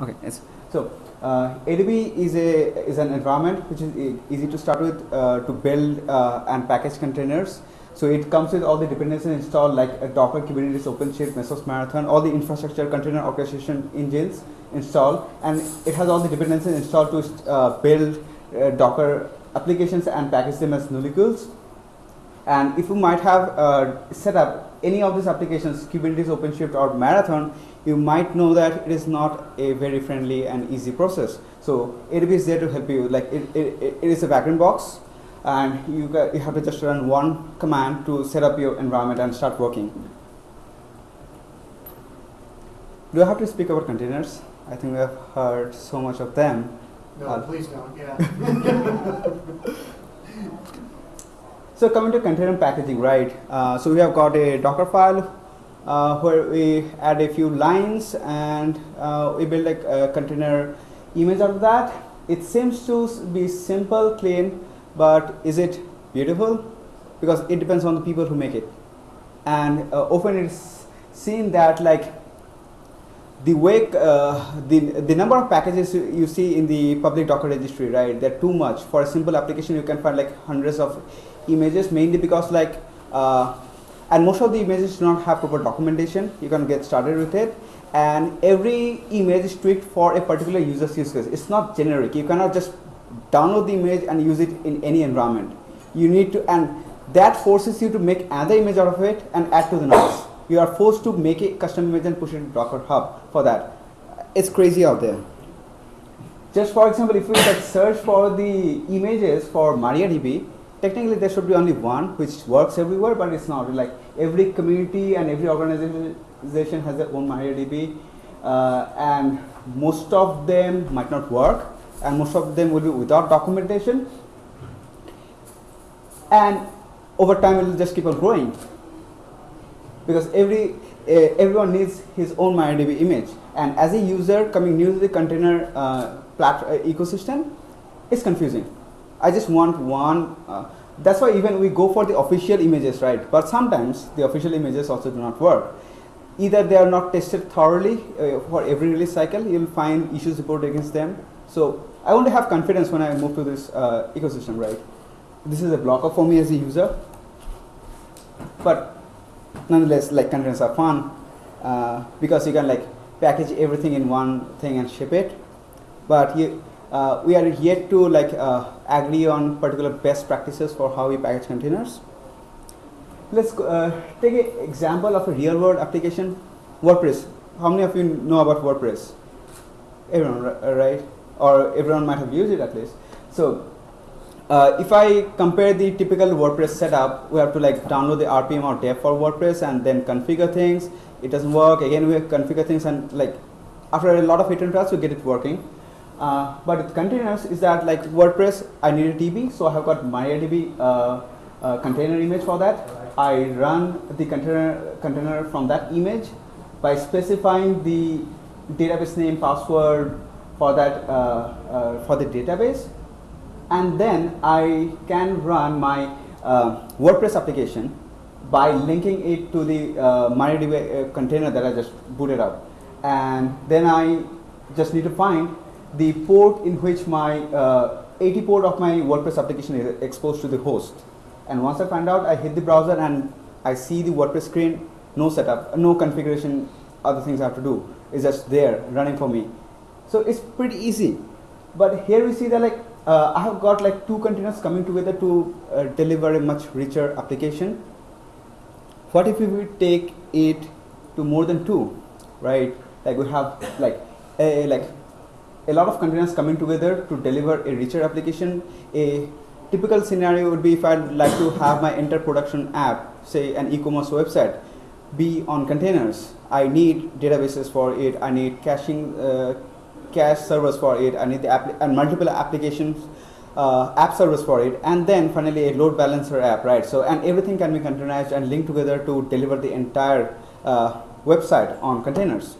Okay, yes. So uh, ADB is a is an environment which is easy to start with uh, to build uh, and package containers. So it comes with all the dependencies installed like Docker, Kubernetes, OpenShift, Mesos Marathon, all the infrastructure container orchestration engines installed, and it has all the dependencies installed to uh, build uh, Docker applications and package them as nulecules. And if you might have uh, set up any of these applications, Kubernetes, OpenShift, or Marathon, you might know that it is not a very friendly and easy process. So ADB is there to help you. Like it, it, it is a backend box, and you, got, you have to just run one command to set up your environment and start working. Do I have to speak about containers? I think we have heard so much of them. No, Uh, please don't, yeah. So coming to container packaging, right? Uh, so we have got a Docker file uh, where we add a few lines and uh, we build like a container image out of that. It seems to be simple, clean, but is it beautiful? Because it depends on the people who make it. And uh, often it's seen that like the way uh, the the number of packages you, see in the public Docker registry, right? They're too much for a simple application. You can find like hundreds of images, mainly because like uh, and most of the images do not have proper documentation. You can get started with it, and every image is tweaked for a particular user's use case. It's not generic. You cannot just download the image and use it in any environment. You need to and that forces you to make another image out of it and add to the nodes. You are forced to make a custom image and push it to Docker Hub for that. It's crazy out there. Just for example, if we search for the images for MariaDB, technically there should be only one which works everywhere, but it's not. Like every community and every organization has their own MariaDB, uh, and most of them might not work, and most of them will be without documentation. And over time, it will just keep on growing because every uh, everyone needs his own MariaDB image, and as a user coming new to the container uh, uh, ecosystem, it's confusing. I just want one. Uh, that's why even we go for the official images, right? But sometimes the official images also do not work. Either they are not tested thoroughly uh, for every release cycle. You'll find issues reported against them. So I want to have confidence when I move to this uh, ecosystem, right? This is a blocker for me as a user, but nonetheless like containers are fun uh, because you can like package everything in one thing and ship it but you, uh, we are yet to like uh, agree on particular best practices for how we package containers let's uh, take an example of a real world application wordpress how many of you know about wordpress everyone right or everyone might have used it at least so uh, if I compare the typical WordPress setup, we have to like download the RPM or deb for WordPress and then configure things. It doesn't work. Again, we configure things and like after a lot of hit and we get it working. Uh, but with containers is that like WordPress, I need a DB, so I have got MariaDB uh, uh, container image for that. I run the container container from that image by specifying the database name, password for that uh, uh, for the database and then I can run my uh, WordPress application by linking it to the uh, container that I just booted up. And then I just need to find the port in which my uh, 80 port of my WordPress application is exposed to the host. And once I find out, I hit the browser and I see the WordPress screen, no setup, no configuration, other things I have to do. It's just there running for me. So it's pretty easy. But here we see that like uh, I have got like two containers coming together to uh, deliver a much richer application. What if we take it to more than two, right? Like we have like a like a lot of containers coming together to deliver a richer application. A typical scenario would be if I'd like to have my enter production app, say an e-commerce website, be on containers. I need databases for it. I need caching, uh, cache servers for it. I need the and multiple applications, uh, app servers for it, and then finally a load balancer app, right? So and everything can be containerized and linked together to deliver the entire uh, website on containers.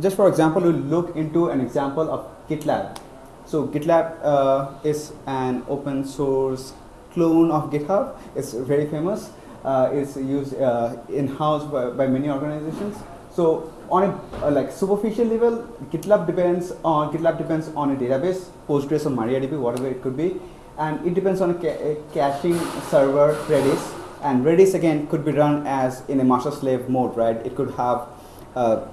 Just for example, we'll look into an example of GitLab. So GitLab uh, is an open source clone of GitHub. It's very famous. Uh, it's used uh, in-house by, by many organizations. So on a uh, like superficial level, GitLab depends on GitLab depends on a database, Postgres or MariaDB, whatever it could be, and it depends on a, ca a caching server Redis. And Redis again could be run as in a master slave mode, right? It could have uh,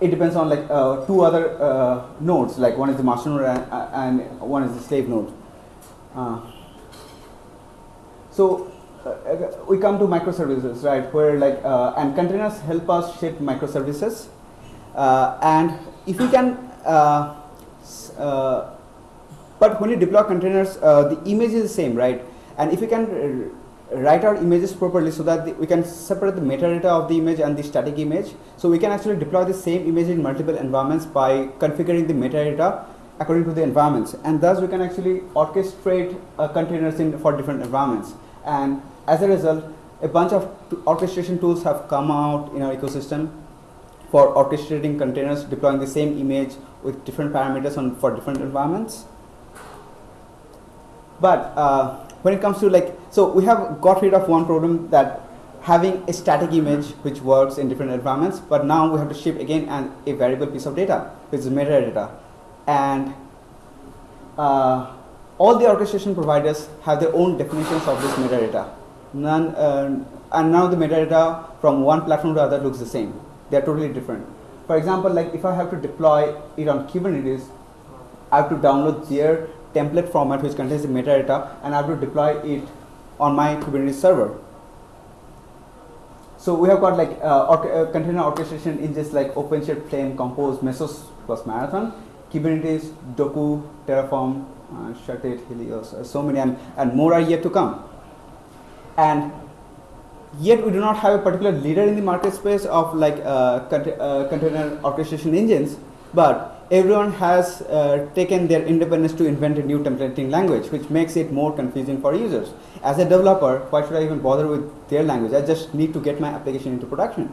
it depends on like uh, two other uh, nodes, like one is the master node and, uh, and one is the slave node. Uh, so uh, we come to microservices, right? Where like and containers help us shape microservices, and if we can, but when you deploy containers, the image is the same, right? And if you can write our images properly so that the, we can separate the metadata of the image and the static image. So we can actually deploy the same image in multiple environments by configuring the metadata according to the environments. And thus we can actually orchestrate uh, containers in for different environments. And as a result, a bunch of orchestration tools have come out in our ecosystem for orchestrating containers, deploying the same image with different parameters on for different environments. But uh, when it comes to like, so we have got rid of one problem that having a static image which works in different environments, but now we have to ship again a variable piece of data, which is metadata. And uh, all the orchestration providers have their own definitions of this metadata. None, uh, and now the metadata from one platform to other looks the same. They are totally different. For example, like if I have to deploy it on Kubernetes, I have to download their template format which contains the metadata and I have to deploy it on my Kubernetes server. So we have got like uh, or uh, container orchestration in just like OpenShift, Flame, Compose, Mesos plus Marathon, Kubernetes, Dokku, Terraform, uh, Shutit, Helios, uh, so many and, and more are yet to come. And yet we do not have a particular leader in the market space of like uh, cont uh, container orchestration engines, but everyone has uh, taken their independence to invent a new templating language, which makes it more confusing for users. As a developer, why should I even bother with their language? I just need to get my application into production.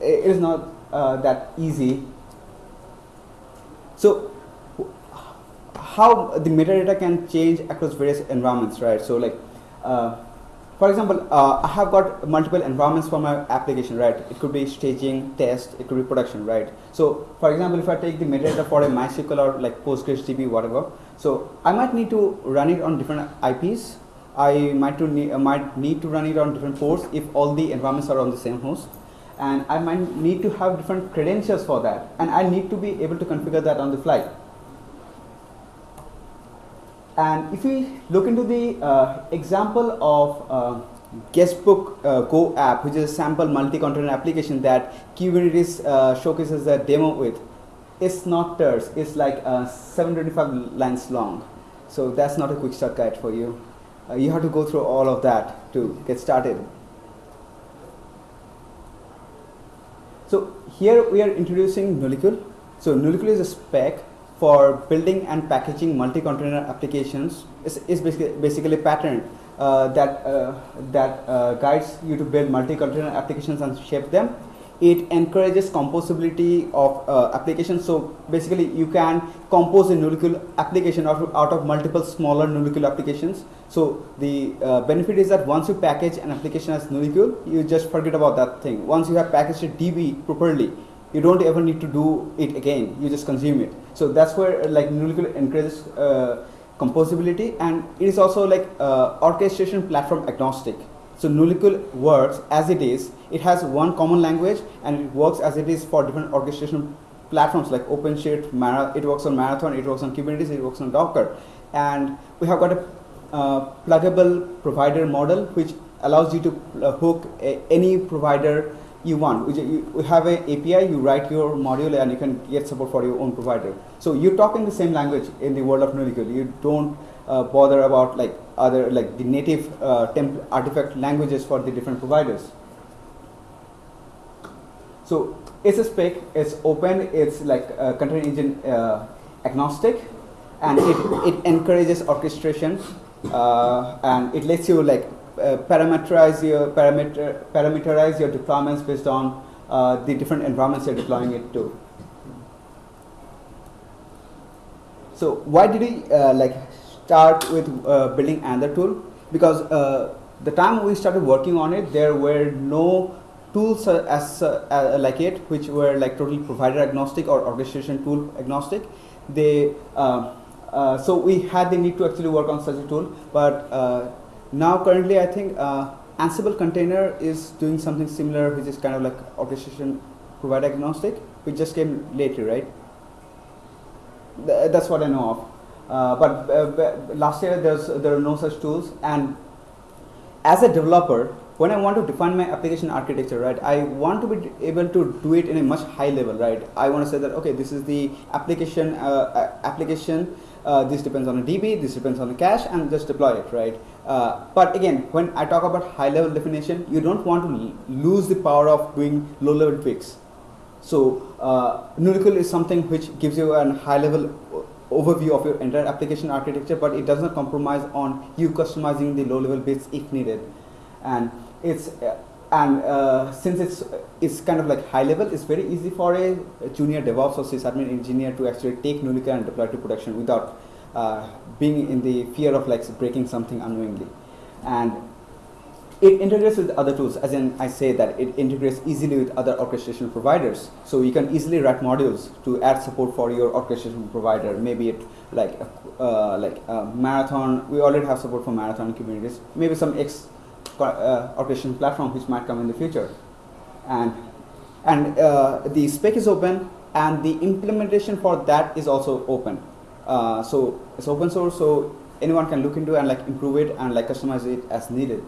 It is not uh, that easy. So, how the metadata can change across various environments, right? So, like, uh, for example, uh, I have got multiple environments for my application, right? It could be staging, test, it could be production, right? So, for example, if I take the metadata for a MySQL or like PostgreSDB, whatever, so I might need to run it on different IPs. I might, to need, uh, might need to run it on different ports if all the environments are on the same host. And I might need to have different credentials for that. And I need to be able to configure that on the fly. And if we look into the uh, example of uh, Guestbook uh, Go app, which is a sample multi-container application that Kubernetes uh, showcases a demo with, it's not terse. It's like uh, 725 lines long. So that's not a quick start guide for you. Uh, you have to go through all of that to get started. So here we are introducing Nulecule. So Nulecule is a spec for building and packaging multi-container applications is, is basically, basically a pattern uh, that, uh, that uh, guides you to build multi-container applications and shape them. It encourages composability of uh, applications. So basically you can compose a Nulecule application out of, out of multiple smaller Nulecule applications. So the uh, benefit is that once you package an application as Nulecule, you just forget about that thing. Once you have packaged a DB properly, you don't ever need to do it again. You just consume it. So that's where like Nulecule encourages uh, composability and it is also like uh, orchestration platform agnostic. So Nulecule works as it is. It has one common language and it works as it is for different orchestration platforms like OpenShift, Mara it works on Marathon, it works on Kubernetes, it works on Docker. And we have got a uh, pluggable provider model which allows you to uh, hook a, any provider you want. You have an API, you write your module and you can get support for your own provider. So you're talking the same language in the world of Nulecule. You don't uh, bother about like other like the native uh, artifact languages for the different providers. So it's a spec, it's open, it's like uh, container engine uh, agnostic and it, it encourages orchestration uh, and it lets you like parameterize your parameter parameterize your deployments based on uh, the different environments you're deploying it to. So why did we uh, like start with uh, building another tool? Because uh, the time we started working on it, there were no tools uh, as uh, uh, like it, which were like totally provider agnostic or orchestration tool agnostic. They uh, uh, so we had the need to actually work on such a tool, but uh, now currently I think Ansible container is doing something similar, which is kind of like orchestration provider agnostic, which just came lately, right? Th that's what I know of. but last year there's there are no such tools, and as a developer, when I want to define my application architecture, right, I want to be able to do it in a much high level, right? I want to say that okay, this is the application uh, application. Uh, this depends on a DB, this depends on a cache, and just deploy it, right? Uh, but again, when I talk about high level definition, you don't want to lose the power of doing low level tweaks. So uh, is something which gives you a high level overview of your entire application architecture, but it does not compromise on you customizing the low level bits if needed. And it's uh, and uh, since it's it's kind of like high level, it's very easy for a, a junior DevOps or sysadmin engineer to actually take Nulecule and deploy to production without being in the fear of like breaking something unknowingly. And it integrates with other tools, as in I say that it integrates easily with other orchestration providers. So you can easily write modules to add support for your orchestration provider. Maybe it like uh, like uh, Marathon. We already have support for Marathon Kubernetes. Maybe some X uh, orchestration platform which might come in the future. And, and uh, the spec is open and the implementation for that is also open. Uh, so it's open source so anyone can look into and like improve it and like customize it as needed.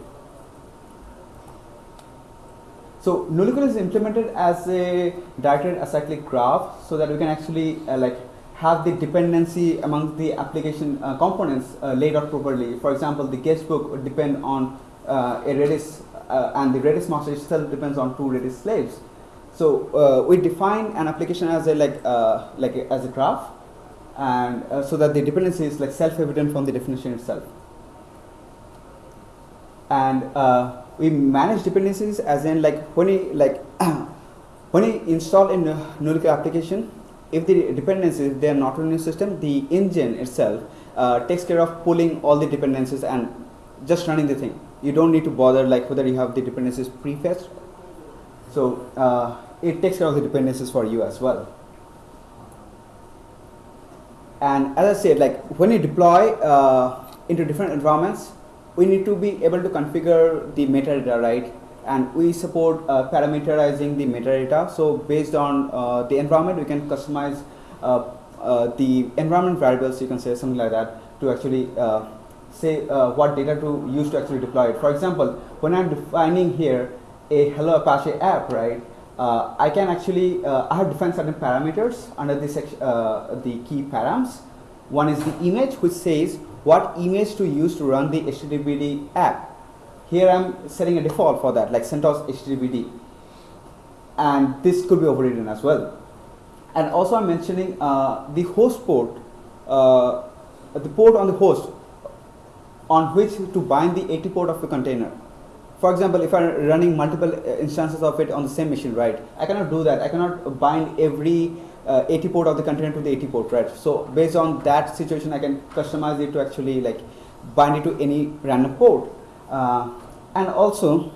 So Nulecule is implemented as a directed acyclic graph so that we can actually uh, like have the dependency among the application uh, components uh, laid out properly. For example, the guestbook would depend on uh, a Redis uh, and the Redis master itself depends on two Redis slaves. So we define an application as a like like a, as a graph, and so that the dependency is like self-evident from the definition itself. And we manage dependencies as in like when you like when you install a Nulecule application, if the dependencies they are not running the system, the engine itself uh, takes care of pulling all the dependencies and just running the thing you don't need to bother like whether you have the dependencies prefetched. So uh, it takes care of the dependencies for you as well. And as I said, like when you deploy uh, into different environments, we need to be able to configure the metadata, right? And we support uh, parameterizing the metadata. So based on uh, the environment, we can customize uh, uh, the environment variables, you can say something like that, to actually say uh, what data to use to actually deploy it. For example, when I'm defining here a Hello Apache app, right, uh, I can actually, uh, I have defined certain parameters under the, uh, the key params. One is the image, which says what image to use to run the HTTPD app. Here I'm setting a default for that, like CentOS HTTPD. And this could be overridden as well. And also I'm mentioning uh, the host port, uh, the port on the host on which to bind the AT port of the container. For example, if I'm running multiple uh, instances of it on the same machine, right, I cannot do that. I cannot bind every uh, AT port of the container to the 80 port, right? So based on that situation, I can customize it to actually like bind it to any random port. Uh, and also,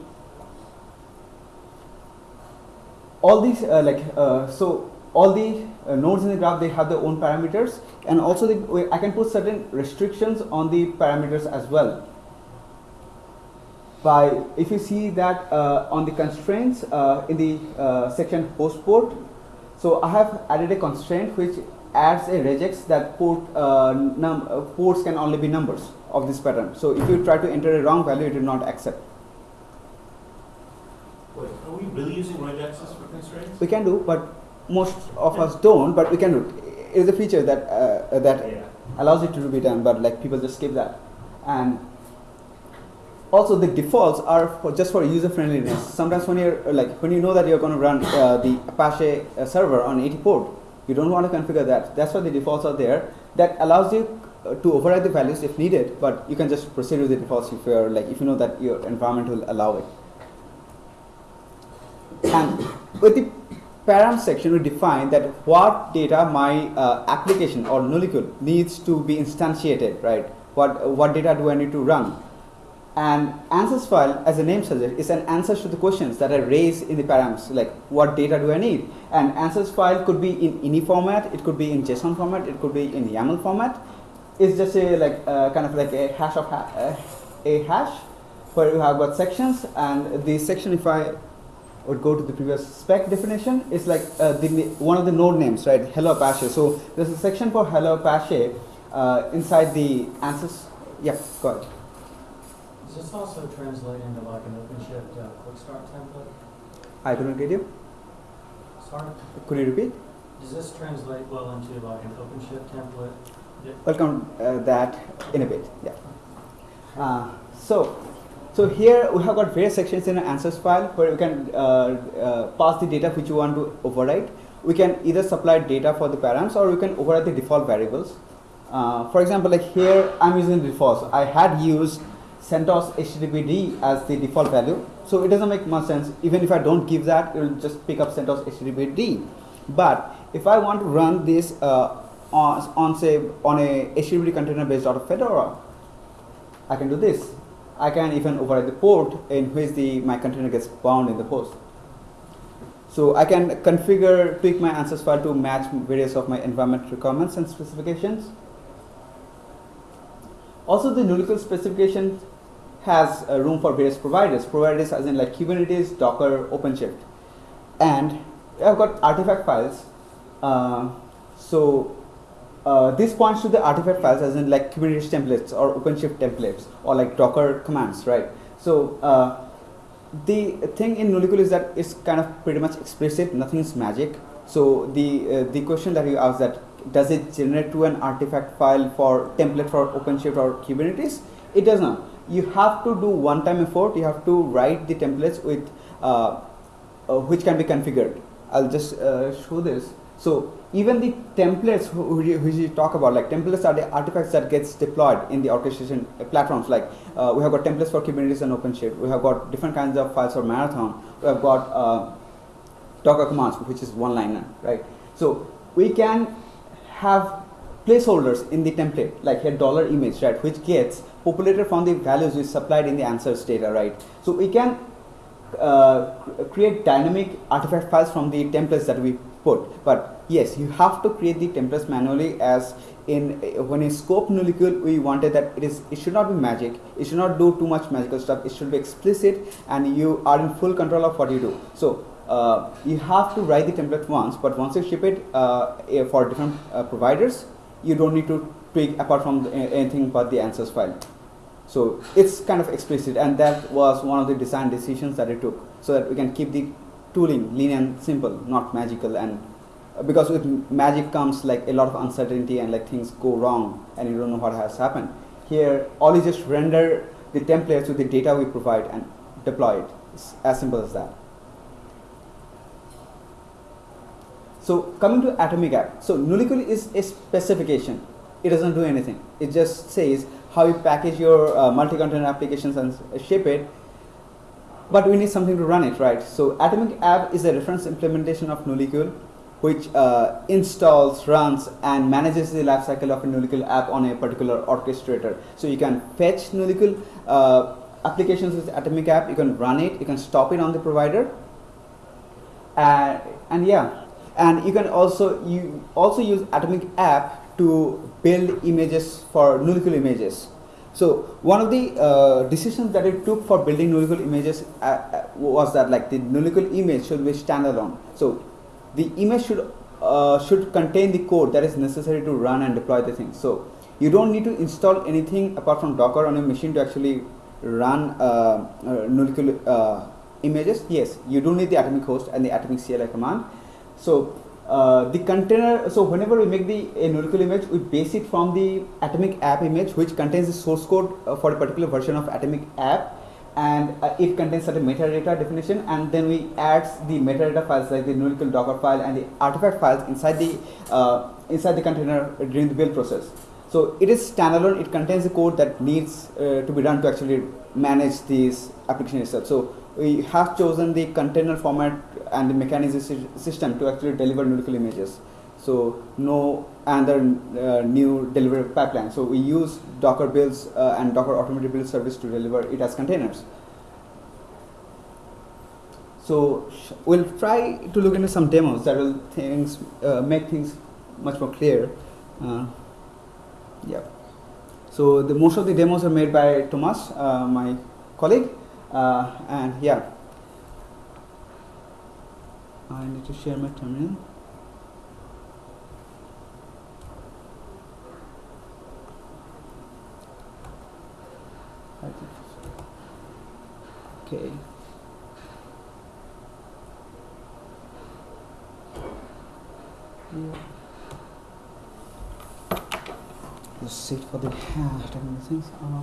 all these uh, like uh, so all the uh, nodes in the graph they have their own parameters and also the, I can put certain restrictions on the parameters as well by if you see that uh, on the constraints uh, in the uh, section host port so I have added a constraint which adds a regex that port uh, uh, ports can only be numbers of this pattern so if you try to enter a wrong value it will not accept Wait, are we really using regexes for constraints? We can do, but most of us don't, but we can do. It's a feature that uh, that Yeah. allows it to be done, but like people just skip that. And also the defaults are for just for user friendliness. Sometimes when you're like when you know that you're going to run uh, the Apache uh, server on 80 port, you don't want to configure that. That's why the defaults are there. That allows you uh, to override the values if needed, but you can just proceed with the defaults if you're like if you know that your environment will allow it. And with the param section, we define that what data my uh, application or Nulecule needs to be instantiated, right? What, what data do I need to run? And answers file, as the name suggests, is an answer to the questions that are raised in the params, like what data do I need? And answers file could be in any format, it could be in JSON format, it could be in YAML format. It's just a like uh, kind of like a hash of ha- uh, a hash where you have got sections, and the section, if I would go to the previous spec definition, is like uh, the one of the node names, right? Hello Apache. So there's a section for Hello Apache uh, inside the answers. Yeah, go ahead. Does this also translate into like an OpenShift uh, quick start template? I couldn't get you. Sorry? Could you repeat? Does this translate well into like an OpenShift template? Welcome uh, that in a bit. Yeah. Uh, so, so here we have got various sections in an answers file where we can uh, uh, pass the data which you want to override. We can either supply data for the params or we can override the default variables. Uh, for example, like here I'm using defaults. I had used CentOS HTTPD as the default value, so it doesn't make much sense. Even if I don't give that, it will just pick up CentOS HTTPD. But if I want to run this uh, on, on say on a HTTP container based out of Fedora, I can do this. I can even override the port in which the my container gets bound in the host. So I can configure, tweak my answers file to match various of my environment requirements and specifications. Also, the Nulecule specification has uh, room for various providers. Providers as in like Kubernetes, Docker, OpenShift, and I've got artifact files. Uh, so uh, this points to the artifact files as in like Kubernetes templates or OpenShift templates or like Docker commands, right? So uh, the thing in Nulecule is that it's kind of pretty much explicit, nothing is magic. So the uh, the question that you asked that does it generate to an artifact file for template for OpenShift or Kubernetes? It does not. You have to do one-time effort. You have to write the templates with uh, uh, which can be configured. I'll just uh, show this. So even the templates which you talk about, like templates are the artifacts that gets deployed in the orchestration platforms. Like uh, we have got templates for Kubernetes and OpenShift. We have got different kinds of files for Marathon. We have got uh, Docker commands, which is one-liner, right? So we can have placeholders in the template, like a dollar image, right, which gets populated from the values we supplied in the answers data, right? So we can uh, create dynamic artifact files from the templates that we put. But yes, you have to create the templates manually as in when in scope Nulecule we wanted that it is it should not be magic it should not do too much magical stuff it should be explicit and you are in full control of what you do so uh, you have to write the template once but once you ship it uh, for different uh, providers you don't need to tweak apart from anything but the answers file so it's kind of explicit and that was one of the design decisions that I took so that we can keep the tooling lean and simple not magical and uh, because with magic comes like a lot of uncertainty and like things go wrong and you don't know what has happened. Here, all you just render the templates with the data we provide and deploy it. It's as simple as that. So coming to Atomic App, so Nulecule is a specification. It doesn't do anything. It just says how you package your uh, multi-container applications and ship it. But we need something to run it, right? So Atomic App is a reference implementation of Nulecule which uh, installs, runs, and manages the lifecycle of a Nulecule app on a particular orchestrator. So you can fetch Nulecule uh, applications with Atomic App, you can run it, you can stop it on the provider, uh, and yeah, and you can also you also use Atomic App to build images for Nulecule images. So one of the uh, decisions that it took for building Nulecule images uh, uh, was that like the Nulecule image should be standalone. So the image should uh, should contain the code that is necessary to run and deploy the thing. So you don't need to install anything apart from Docker on a machine to actually run uh, uh, uh images. Yes, you do need the atomic host and the atomic CLI command. So uh, the container, so whenever we make the a Nulecule image, we base it from the atomic app image, which contains the source code uh, for a particular version of atomic app and uh, it contains certain metadata definition and then we add the metadata files like the Nulecule docker file and the artifact files inside the uh, inside the container during the build process. So it is standalone, it contains the code that needs uh, to be run to actually manage this application itself. So we have chosen the container format and the mechanism system to actually deliver Nulecule images. So no other uh, new delivery pipeline. So we use Docker builds uh, and Docker automated build service to deliver it as containers. So we'll try to look into some demos that will things uh, make things much more clear. Uh, yeah. So the most of the demos are made by Thomas, uh, my colleague, uh, and yeah. I need to share my terminal. Okay. Yeah. Sit for the uh, technical things. Uh,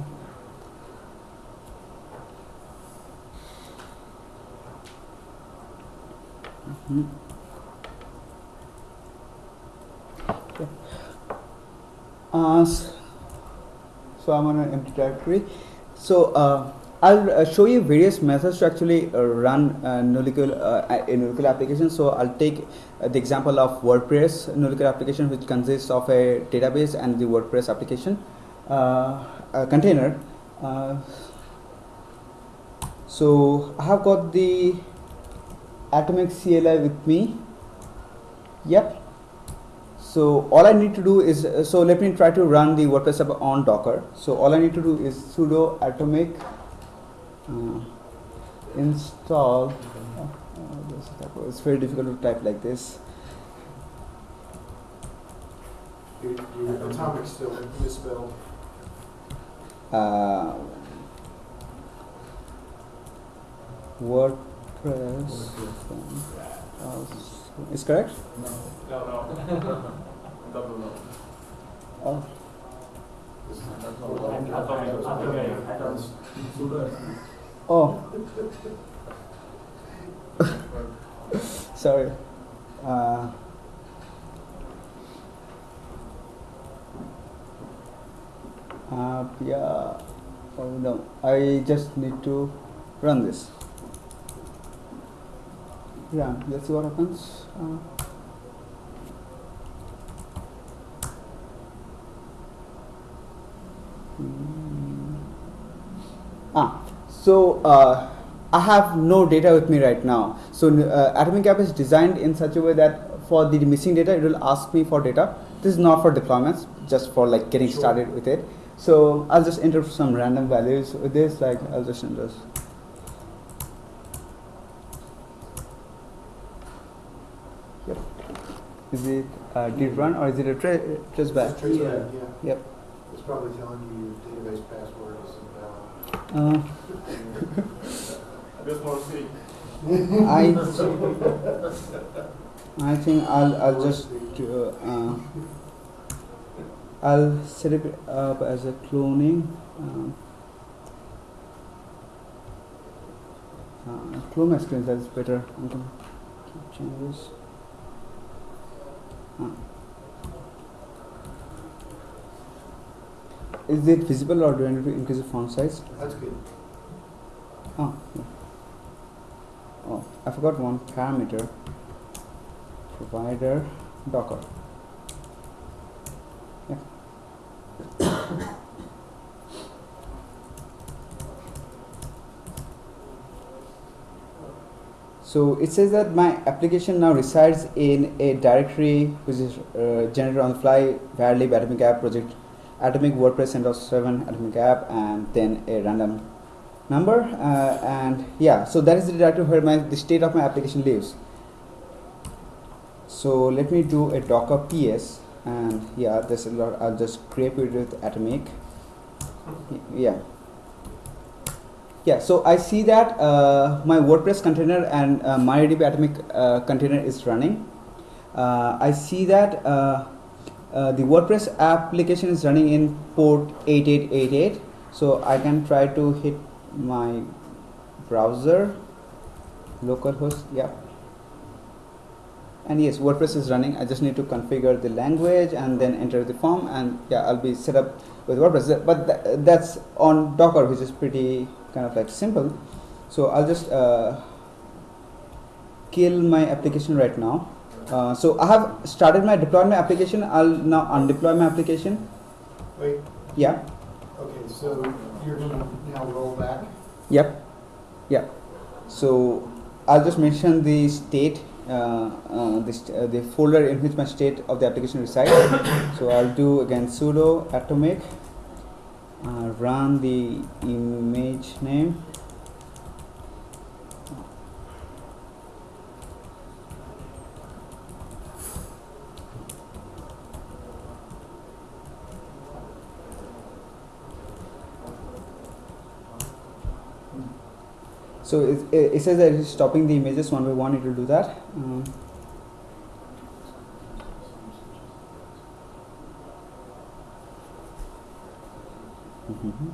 Okay. Uh, so I'm on an empty directory. So uh, I'll uh, show you various methods to actually uh, run uh, Nulecule, uh, a Nulecule application. So I'll take the example of WordPress Nulecule application, which consists of a database and the WordPress application container. So I have got the Atomic CLI with me. Yep. So all I need to do is so let me try to run the WordPress app on Docker. So all I need to do is sudo atomic uh, install. There's a typo. it's very difficult to type like this. Atomic still misspelled. Uh, WordPress uh, is correct. No, no. Double no. Oh, oh. Sorry. Uh, uh, yeah. Oh no. I just need to run this. Run. Let's see what happens. Uh, Hmm. Ah, so uh, I have no data with me right now. So uh, Atomic App is designed in such a way that for the missing data, it will ask me for data. This is not for deployments, just for like getting Sure. started with it. So I'll just enter some random values with this. Like I'll just enter. Yep. Is it uh, did run or is it a tra- trace back? It's traceback, Yeah. yeah. Yep. It's probably telling you your database password is invalid. Uh, I just want to see. I I think I'll I'll just uh, uh, I'll set it up as a cloning. Um, uh, clone my screen. That's better. I can keep changes. Is it visible or do I need to increase the font size? That's good. Oh, yeah. oh, I forgot one parameter. Provider Docker. Yeah. so it says that my application now resides in a directory which is uh, generated on the fly, varlib atomic app project, atomic WordPress CentOS 7 atomic app, and then a random number uh, and yeah so that is the directory where my the state of my application lives. So let me do a docker ps and yeah there's a lot i'll just scrape it with atomic. Yeah yeah so i see that uh, my wordpress container and uh, MariaDB atomic uh, container is running. Uh, i see that uh, uh, the wordpress application is running in port 8888 so i can try to hit my browser localhost yeah. And yes wordpress is running. I just need to configure the language and then enter the form and yeah i'll be set up with wordpress. But tha- that's on docker which is pretty kind of like simple so i'll just uh, kill my application right now Uh, so I have started my deployment application. I'll now undeploy my application. Wait, Yeah. okay, so you're gonna now roll back? Yep. Yeah. So I'll just mention the state, uh, uh, this, uh, the folder in which my state of the application resides. so I'll do again sudo atomic, uh, run the image name. So it, it, says that it's stopping the images one by one. It will do that. Um, mhm.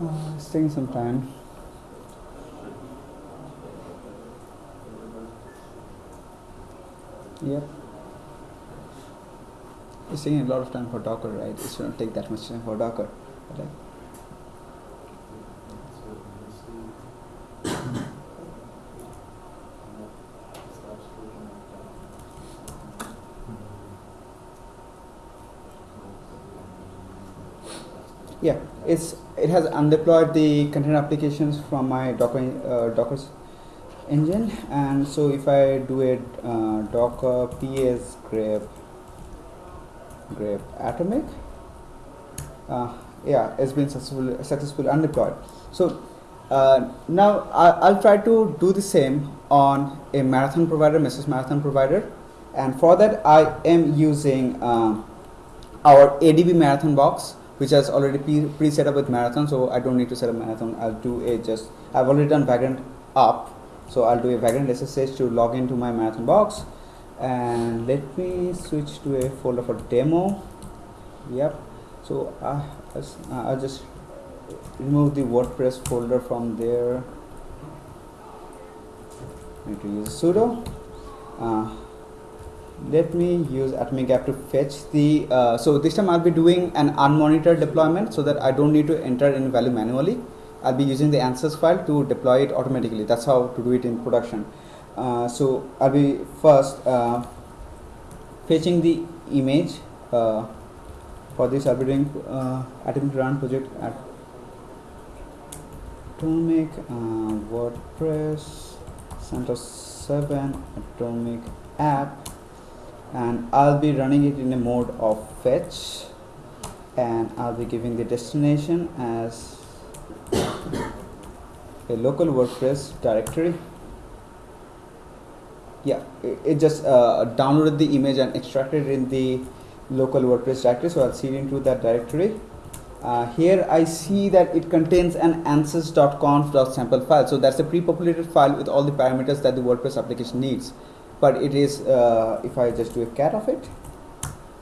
Uh, it's taking some time. Yep. It's taking a lot of time for Docker, right? It shouldn't take that much time for Docker. But it's it has undeployed the container applications from my Docker uh, engine, and so if I do a uh, Docker ps grep grep atomic, uh, yeah, it's been successful successfully undeployed. So uh, now I, I'll try to do the same on a marathon provider, Mesos Marathon provider, and for that I am using uh, our ADB marathon box which has already pre- pre-set up with marathon so I don't need to set up marathon. I'll do a just I've already done vagrant up so I'll do a vagrant SSH to log into my marathon box. And let me switch to a folder for demo. Yep. So uh, as- uh, I'll just remove the WordPress folder from there. I need to use sudo. Uh, let me use atomic app to fetch the uh, so this time I'll be doing an unmonitored deployment so that I don't need to enter in value manually. I'll be using the answers file to deploy it automatically. That's how to do it in production. Uh, so I'll be first uh, fetching the image uh, for this I'll be doing uh, atomic run project at atomic uh, WordPress CentOS 7 atomic app and I'll be running it in a mode of fetch. And I'll be giving the destination as a local WordPress directory. Yeah it, it just uh, downloaded the image and extracted it in the local WordPress directory so I'll see it into that directory. Uh, here I see that it contains an answers.conf.sample file. So that's a pre-populated file with all the parameters that the WordPress application needs but it is uh, if I just do a cat of it.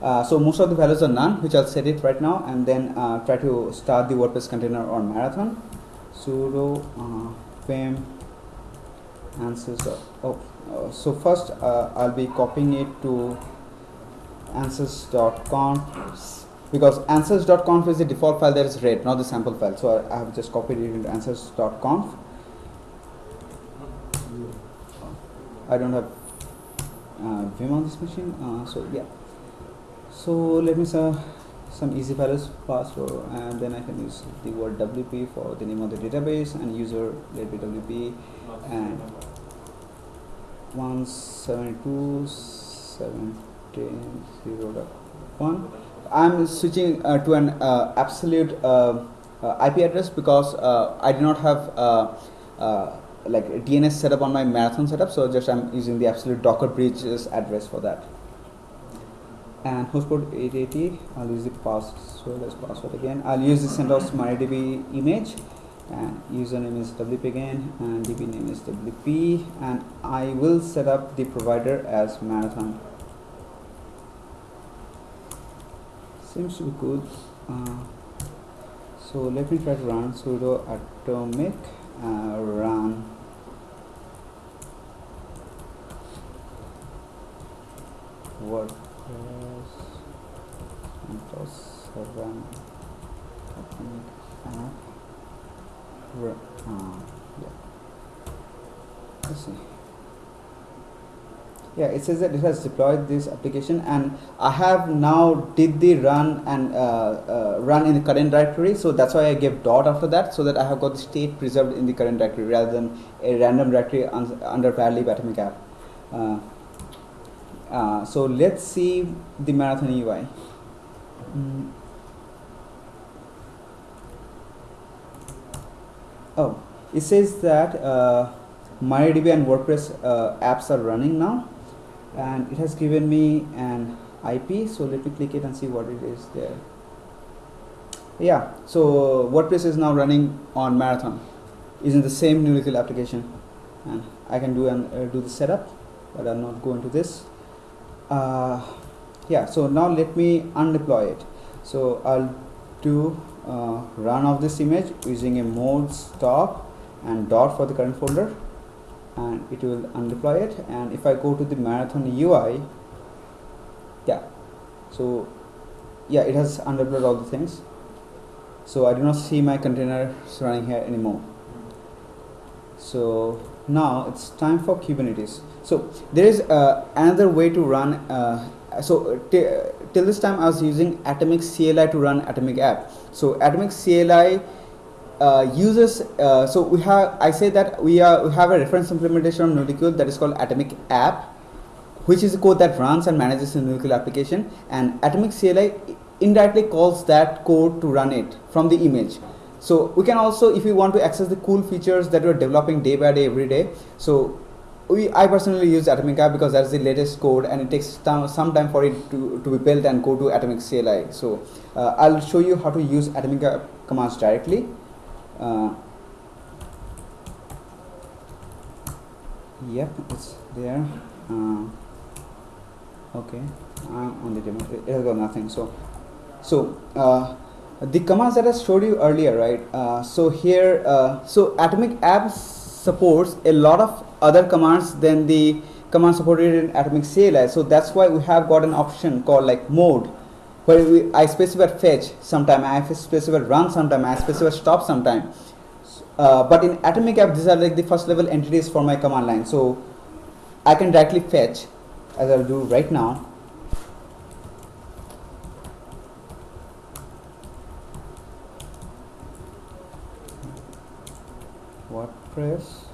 Uh, so most of the values are none which I'll set it right now and then uh, try to start the WordPress container on marathon. Sudo uh, vim answers oh uh, so first uh, I'll be copying it to answers.conf because answers.conf is the default file that is read not the sample file. So I, I have just copied it into answers.conf I don't have Vim on this machine uh, so yeah. So let me say some easy values password and then I can use the word WP for the name of the database and user let be WP and 172.17.0.1 I'm switching uh, to an uh, absolute uh, uh, IP address because uh, I do not have uh, uh, like DNS setup on my marathon setup so just I'm using the absolute docker bridges address for that. And host port 880 I'll use the password as password again. I'll use the CentOS MariaDB image and username is WP again and DB name is WP and I will set up the provider as marathon. Seems to be good. Uh, so let me try to run sudo atomic uh, run WordPress CentOS seven atomic app. Uh, yeah. Let's see. Yeah, it says that it has deployed this application, and I have now did the run and uh, uh, run in the current directory. So that's why I gave dot after that, so that I have got the state preserved in the current directory rather than a random directory un- under value atomic app. Uh, so let's see the marathon UI. Mm. Oh, it says that uh, MariaDB and WordPress uh, apps are running now, and it has given me an IP. So let me click it and see what it is there. Yeah, so WordPress is now running on Marathon, using the same Nulecule application, and I can do and uh, do the setup, but I'll not go into this. Uh, yeah, so now let me undeploy it. So I'll do uh, run of this image using a mode stop and dot for the current folder and it will undeploy it. And if I go to the marathon UI yeah so yeah it has undeployed all the things. So I do not see my containers running here anymore. So now it's time for Kubernetes so there is uh, another way to run uh, so till this time I was using Atomic CLI to run Atomic app. So Atomic CLI uh, uses uh, so we have I say that we are we have a reference implementation of Nulecule that is called Atomic app which is a code that runs and manages the Nulecule application and Atomic CLI indirectly calls that code to run it from the image. So we can also if we want to access the cool features that we're developing day by day every day so we I personally use Atomic app because that's the latest code and it takes some time for it to, to be built and go to Atomic CLI so uh, I'll show you how to use Atomic app commands directly. Uh, yep it's there. Uh, okay I'm on the demo. It has got nothing. So so uh, the commands that I showed you earlier right? Uh, so here uh, so atomic app supports a lot of other commands than the command supported in atomic CLI so that's why we have got an option called like mode where we, I specify fetch sometime I specify run sometime I specify stop sometime. Uh, but in atomic app these are like the first level entities for my command line. So I can directly fetch as I'll do right now. WordPress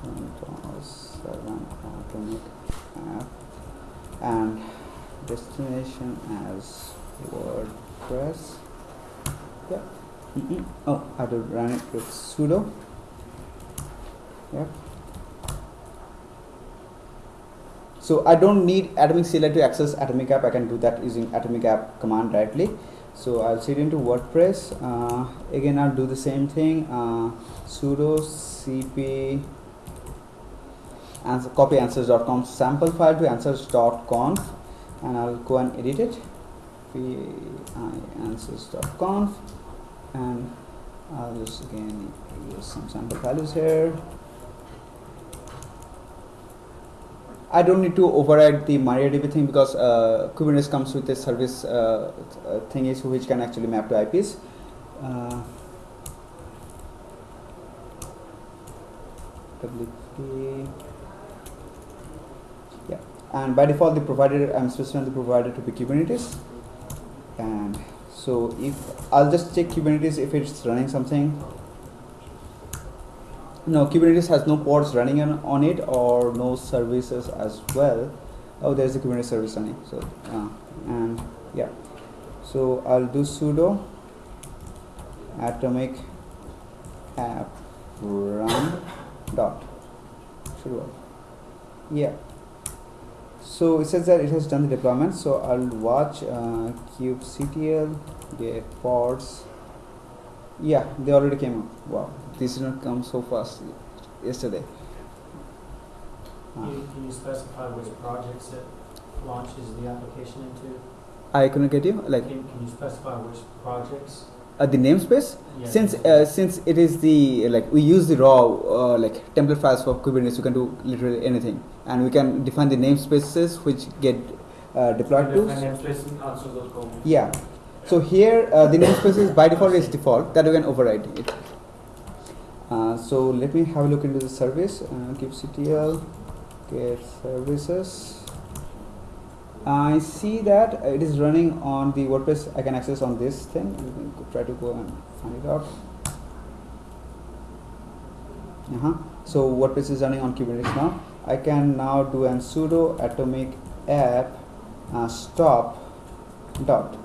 CentOS 7 atomic app and destination as WordPress. Yeah mm oh I to run it with sudo. Yep. So I don't need atomic CLI to access atomic app. I can do that using atomic app command directly. So I'll set into WordPress. Uh, again I'll do the same thing. Uh, sudo cp answer, copy answers.conf sample file to answers.conf and I'll go and edit it answers.conf and I'll just again use some sample values here I don't need to override the MariaDB thing because uh, Kubernetes comes with a service uh, uh, thingies which can actually map to IPs. Uh, WP. And by default the provider I'm specifying the provider to be Kubernetes, and so if I'll just check Kubernetes if it's running something. No, Kubernetes has no pods running on, on it or no services as well. Oh, there's a Kubernetes service running. So, uh, and yeah, so I'll do sudo atomic app run dot should. Yeah. So it says that it has done the deployment. So I'll watch uh, kubectl get pods. Yeah, they already came up. Wow, this did not come so fast yesterday. Can you, can you specify which projects it launches the application into? I couldn't get you like Can, can you specify which projects? uh, the namespace. Since uh, since it is the like we use the raw uh, like template files for Kubernetes, we can do literally anything, and we can define the namespaces which get uh, deployed to. Define namespace in answers.conf. Yeah. So here uh, the namespace is by default is default that we can override it. Uh, so let me have a look into the service. Uh, kubectl get services. I see that it is running on the WordPress. I can access on this thing. You can try to go and find it out. Uh-huh. So WordPress is running on Kubernetes now. I can now do an sudo atomic app uh, stop dot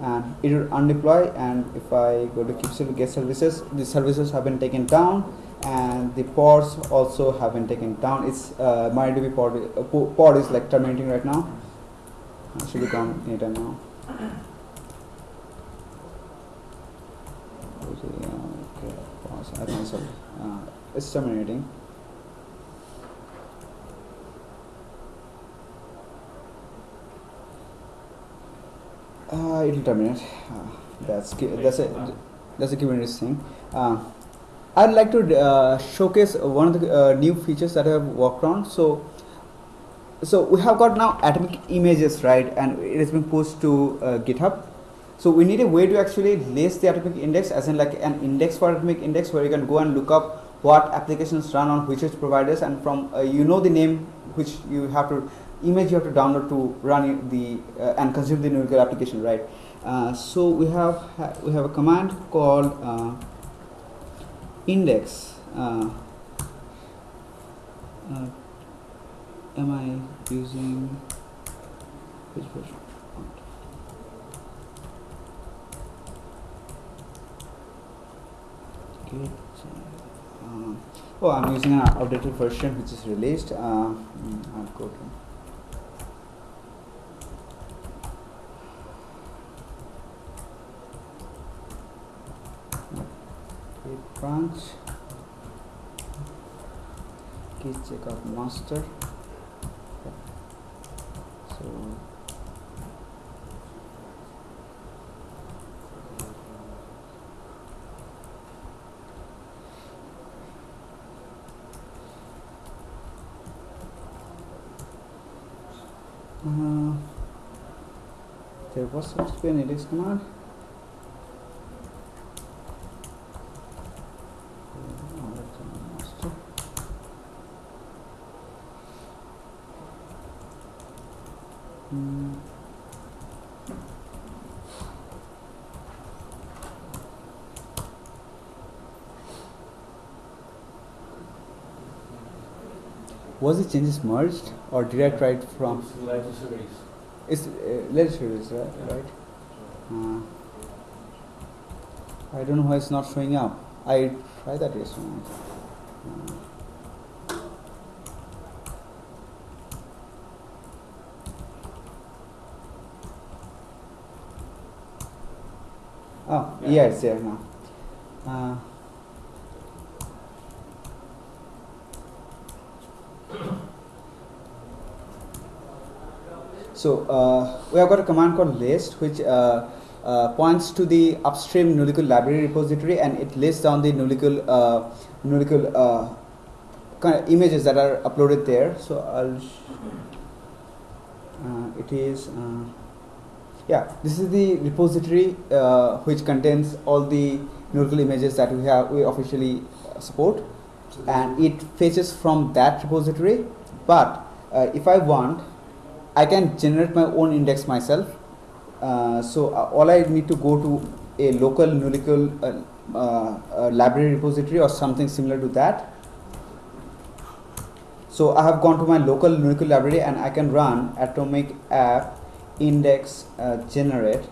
and it will undeploy. And if I go to kubectl get services the services have been taken down and the pods also have been taken down. It's uh, MariaDB pod, uh, po- pod is like terminating right now. Uh, should be gone anytime now. Okay, pause. I uh, it's terminating Uh, it'll terminate. Uh, that's that's a that's a Kubernetes thing. Uh, I'd like to uh, showcase one of the uh, new features that I have worked on. So, so we have got now atomic images, right? And it has been pushed to uh, GitHub. So we need a way to actually list the atomic index, as in like an index for atomic index, where you can go and look up what applications run on which providers, and from you know the name which you have to image you have to download to run the uh, and consume the Nulecule application, right? Uh, so we have ha- we have a command called uh, index. Uh, uh, am I using which version? Okay. uh, oh, I'm using an outdated version which is released. Mm, I'll go to Branch git checkout master. So uh, there was supposed to be an index command Oh, that's a master. Hmm. Was the changes merged or did I try it from? Legislaries. It's uh, legislators, right? right? Uh, I don't know why it's not showing up. I tried that yesterday. Uh, oh, Yeah. yeah, it's there now. Uh, So uh, we have got a command called list, which uh, uh, points to the upstream Nulecule library repository, and it lists down the Nulecule uh, Nulecule uh, kind of images that are uploaded there. So I'll. Sh- uh, it is. Uh, yeah, this is the repository uh, which contains all the Nulecule images that we have we officially support and it fetches from that repository but uh, if I want I can generate my own index myself. Uh, so uh, all I need to go to a local Nulecule uh, uh, uh, library repository or something similar to that. So I have gone to my local Nulecule library and I can run atomic app index uh, generate.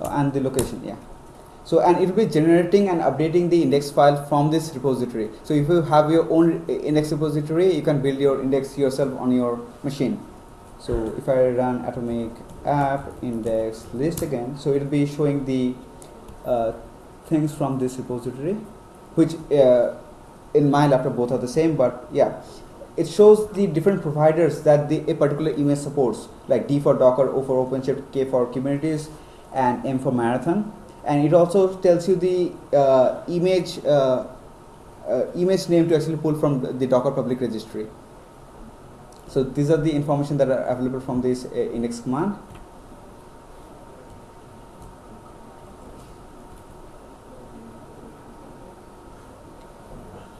And the location yeah so and it will be generating and updating the index file from this repository. So if you have your own index repository you can build your index yourself on your machine. So if i run atomic app index list again so it will be showing the uh, things from this repository which uh, in my laptop both are the same but yeah. It shows the different providers that the, a particular image supports like d for docker o for openshift k for kubernetes and m for marathon and it also tells you the uh, image uh, uh, image name to actually pull from the- docker public registry So these are the information that are available from this uh, index command.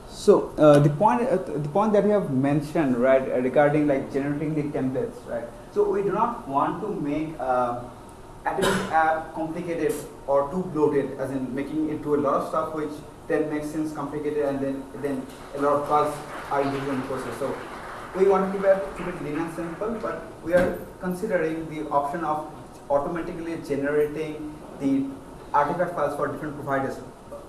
So uh, the point, uh, the point that you have mentioned, right, regarding like generating the templates, right. So we do not want to make uh, Atomic app complicated or too bloated, as in making it do a lot of stuff which then makes things complicated and then then a lot of bugs are used in the process. So we want to keep it, keep it lean and simple, but we are considering the option of automatically generating the artifact files for different providers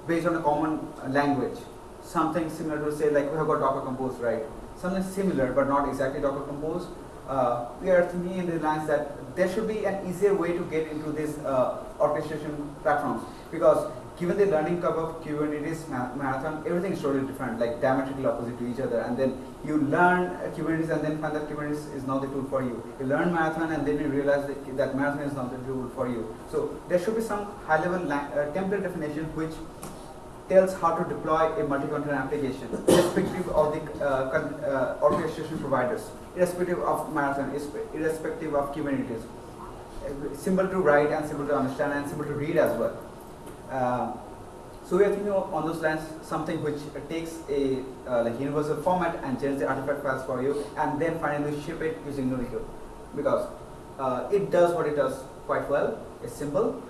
based on a common language. Something similar to say like we have got Docker Compose, right? Something similar but not exactly Docker Compose. Uh, we are thinking in the lines that there should be an easier way to get into these uh, orchestration platforms because given the learning curve of Kubernetes ma- marathon, everything is totally different, like diametrically opposite to each other. And then you learn uh, Kubernetes and then find that Kubernetes is not the tool for you. You learn marathon and then you realize that, that marathon is not the tool for you. So there should be some high-level uh, template definition which tells how to deploy a multi-container application, irrespective of the uh, uh, orchestration providers, irrespective of Marathon, irrespective of Kubernetes. Uh, Simple to write and simple to understand and simple to read as well. Uh, so we are thinking on those lines something which uh, takes a uh, like universal format and generates the artifact files for you, and then finally ship it using Nulecule, because uh, it does what it does quite well. It's simple.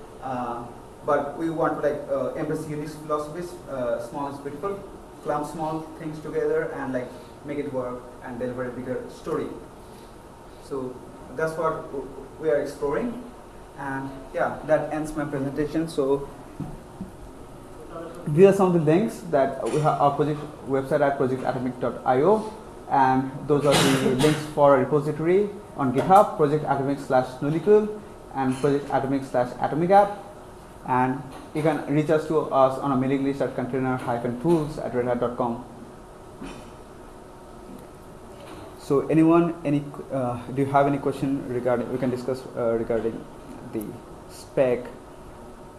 But we want to like uh, embrace Unix philosophies. Uh, small is beautiful. Clump small things together and like make it work and deliver a bigger story. So that's what we are exploring. And yeah, that ends my presentation. So these are some of the links that we have our project website at projectatomic.io and those are the links for repository on GitHub, Project Atomic slash Nulecule and Project Atomic slash Atomic App and you can reach us to us on a mailing list at container-tools at redhat.com. So anyone, any, uh, do you have any question regarding, we can discuss uh, regarding the spec.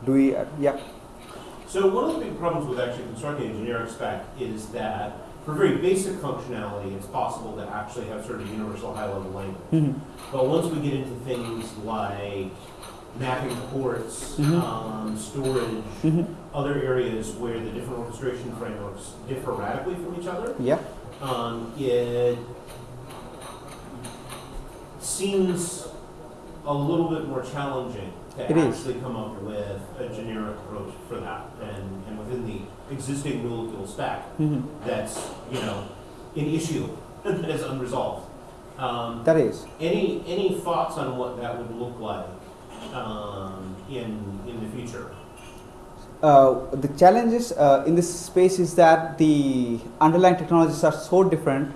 Do we, uh, yeah, So one of the big problems with actually constructing a generic spec is that for very basic functionality, it's possible to actually have sort of universal high-level language. Mhm. But once we get into things like mapping ports, Mhm. um, storage, Mhm. other areas where the different orchestration frameworks differ radically from each other, yeah, um, it seems a little bit more challenging to It is. actually come up with a generic approach for that. And, and within the existing rule stack, Mhm. that's, you know, an issue that is unresolved. Um, that is. any, any thoughts on what that would look like um, in, in the future? Uh, the challenges uh, in this space is that the underlying technologies are so different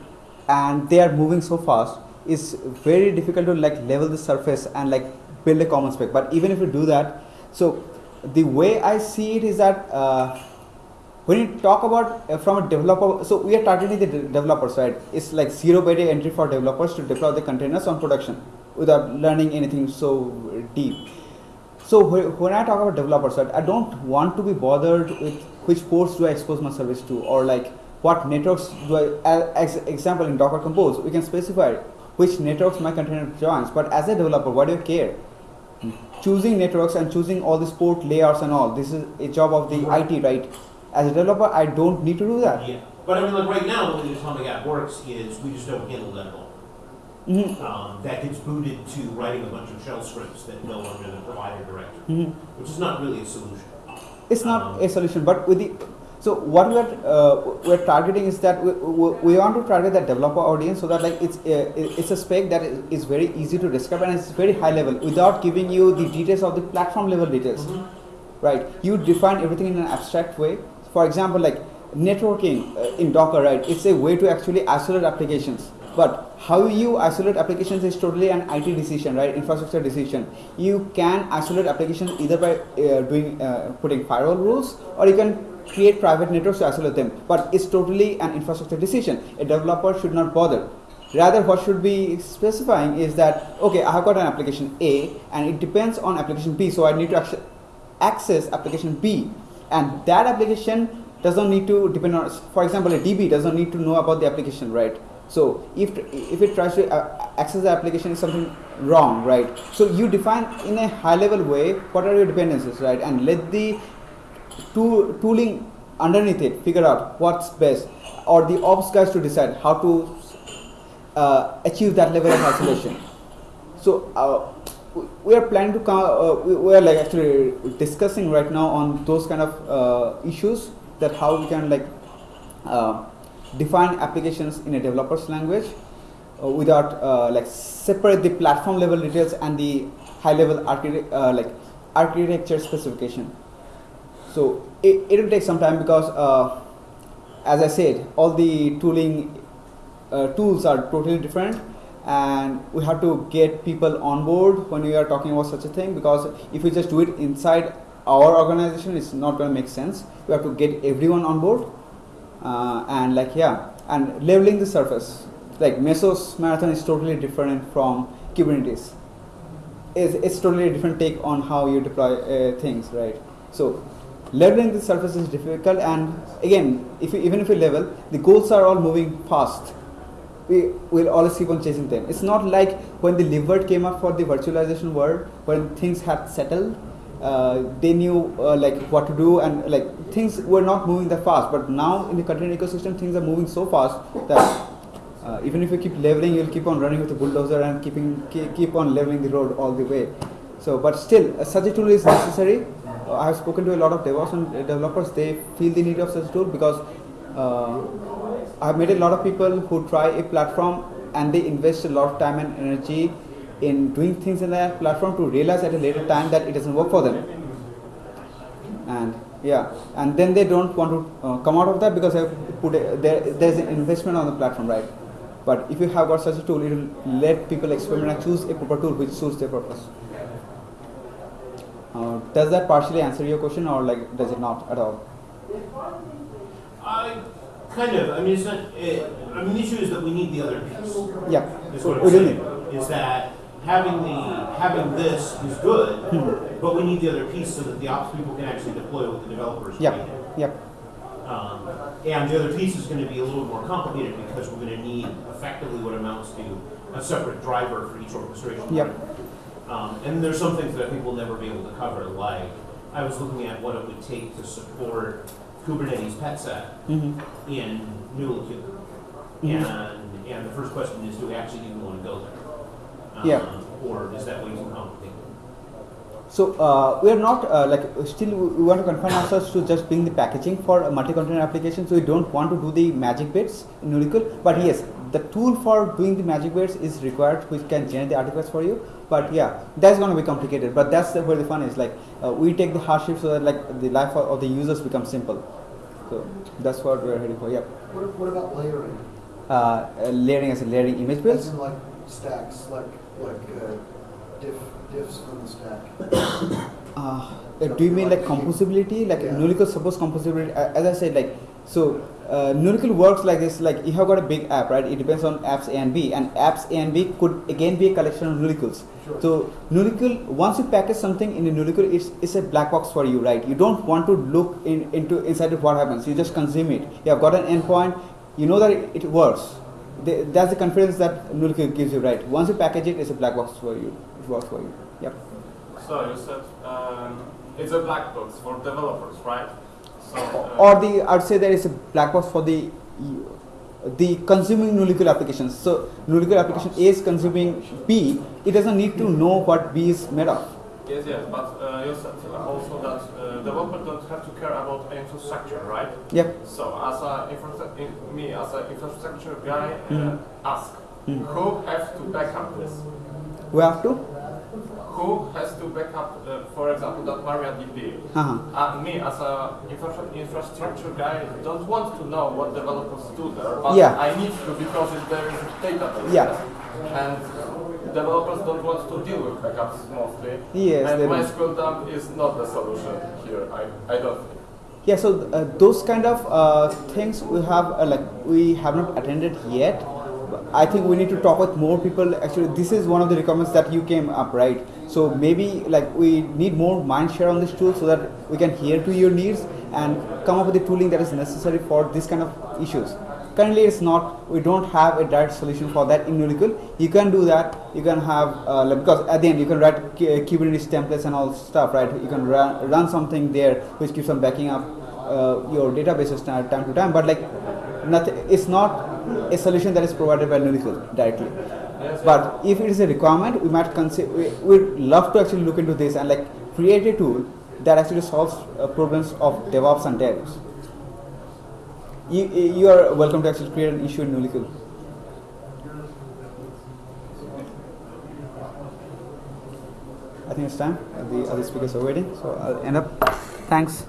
and they are moving so fast it's very difficult to like level the surface and like build a common spec. But even if you do that so the way i see it is that uh, when you talk about uh, from a developer so we are targeting the de- developers right? It's like zero barrier entry for developers to deploy the containers on production without learning anything so deep so when I talk about developers, right, I don't want to be bothered with which ports do I expose my service to, or like what networks do I. As example, in Docker Compose, we can specify which networks my container joins. But as a developer, why do I care? Choosing networks and choosing all these port layouts and all. This is a job of the IT, right? As a developer, I don't need to do that. Yeah. But I mean, like right now, the way the Atomic app works is we just don't handle that all. Mhm. um, that gets booted to writing a bunch of shell scripts that go under the provider directory, Mhm. which is not really a solution. It's not Um, a solution, but with the so what we are uh, we're targeting is that we, we, we want to target that developer audience so that like it's uh, it's a spec that is, very easy to describe and it's very high level without giving you the details of the platform level details, right? You define everything in an abstract way. For example, like networking uh, in Docker, right? It's a way to actually isolate applications. But how you isolate applications is totally an IT decision, right? Infrastructure decision. You can isolate applications either by uh, doing uh, putting firewall rules, or you can create private networks to isolate them. But it's totally an infrastructure decision. A developer should not bother. Rather, what should be specifying is that okay, I have got an application A, and it depends on application B, so I need to access application B, and that application does not need to depend on. For example, a DB does not need to know about the application, right? So if if it tries to uh, access the application is something wrong, right? So you define in a high level way what are your dependencies, right? And let the tool, tooling underneath it figure out what's best, or the ops guys to decide how to uh, achieve that level of isolation. So uh, we- are planning to come. Uh, we, we are like actually discussing right now on those kind of uh, issues that how we can like uh, define applications in a developer's language uh, without uh, like separate the platform level details and the high level architect uh, like architecture specification. So it, it will take some time because uh, as I said, all the tooling uh, tools are totally different and we have to get people on board when we are talking about such a thing because if we just do it inside our organization it's not going to make sense we have to get everyone on board uh, and like yeah and leveling the surface. Like mesos marathon is totally different from kubernetes. It's, it's totally a different take on how you deploy uh, things right? So leveling the surface is difficult and again if you, even if you level the goals are all moving fast. We will always keep on chasing them. It's not like when the libvirt came up for the virtualization world when things had settled they knew uh, like what to do and like things were not moving that fast. But now in the container ecosystem things are moving so fast that uh, even if you keep leveling you'll keep on running with the bulldozer and keeping keep, keep on leveling the road all the way. So but still uh, such a tool is necessary. Uh, i have spoken to a lot of devops and uh, developers. They feel the need of such a tool because uh, i've met a lot of people who try a platform and they invest a lot of time and energy in doing things in that platform to realize at a later time that it doesn't work for them and yeah and then they don't want to uh, come out of that because they put a, there, there's an investment on the platform right but if you have got such a tool it will let people experiment and choose a proper tool which suits their purpose uh, does that partially answer your question or like does it not at all I kind of. I mean, it's not. It, I mean, the issue is that we need the other piece. yeah Is what we need Is that having the having this is good, Hmm. but we need the other piece so that the ops people can actually deploy what the developers yep need. yep Um, and the other piece is going to be a little more complicated because we're going to need effectively what amounts to a separate driver for each orchestration. Yep. Um, and there's some things that I think we'll never be able to cover, like I was looking at what it would take to support Kubernetes pet set hmm in Nulecule. Mhm. And, and the first question is, do we actually even want to go there? Yeah. Um, Or is that way too complicated? So uh, we are not uh, like still we we want to confine ourselves to just being the packaging for a multi-container application. So we don't want to do the magic bits in Nulecule. But yes, the tool for doing the magic bits is required, which can generate the artifacts for you. But yeah, that's going to be complicated. But that's the, where the fun is. Like uh, we take the hardship so that like the life of, of the users becomes simple. So that's what we're heading for. Yeah, What, what about layering? uh, uh, layering as a layering image As in like stacks, like, like uh, diff, diffs from the stack? Uh, do you mean like composability? Like Yeah. Suppose composability. Uh, as I said, like so. Uh, works like this. Like you have got a big app, right? It depends on apps A and B, and apps A and B could again be a collection of Nulecules. Sure. So Nulecule, once you package something in a Nulecule, it's, it's a black box for you, right? You don't want to look in, into inside of what happens. You just consume it. You have got an endpoint. You know that it, it works. The, that's the confidence that Nulecule gives you, right? Once you package it, it's a black box for you. It works for you. Yep. So you said um, it's a black box for developers, right? So, uh, or the I'd say there is a black box for the the consuming Nulecule applications. So Nulecule application A is consuming B. It doesn't need to know what B is made of. Yes, yes, but uh, you said also that uh, developers don't have to care about infrastructure, right? Yep. So as a infra- in, me as an infrastructure guy, uh, Mhm. ask Mhm. who has to back up this? We have to. Who has to back up, uh, for example, that MariaDB? Uh-huh. Uh, me as an infra- infrastructure guy don't want to know what developers do there, but Yeah. I need to because there is a database. Yeah. And developers don't want to deal with backups mostly. Yes, and. MySQL dump is not the solution here. I, I don't think. Yeah. So uh, those kind of uh, things we have uh, like we have not attended yet. I think we need to talk with more people. Actually, this is one of the requirements that you came up, right? So maybe like we need more mind share on this tool so that we can hear to your needs and come up with the tooling that is necessary for this kind of issues. Currently it's not. We don't have a direct solution for that in Nulecule. You can do that. You can have uh, because at the end you can write K- Kubernetes templates and all stuff, right? You can run, run something there which keeps on backing up uh, your databases time to time. But like nothing, it's not a solution that is provided by Nulecule directly. But if it is a requirement, we might consider. We, we'd love to actually look into this and like create a tool that actually solves uh, problems of DevOps and devs. You, you are welcome to actually create an issue in Nulecule. I think it's time. The other speakers are waiting, so I'll end up. Thanks.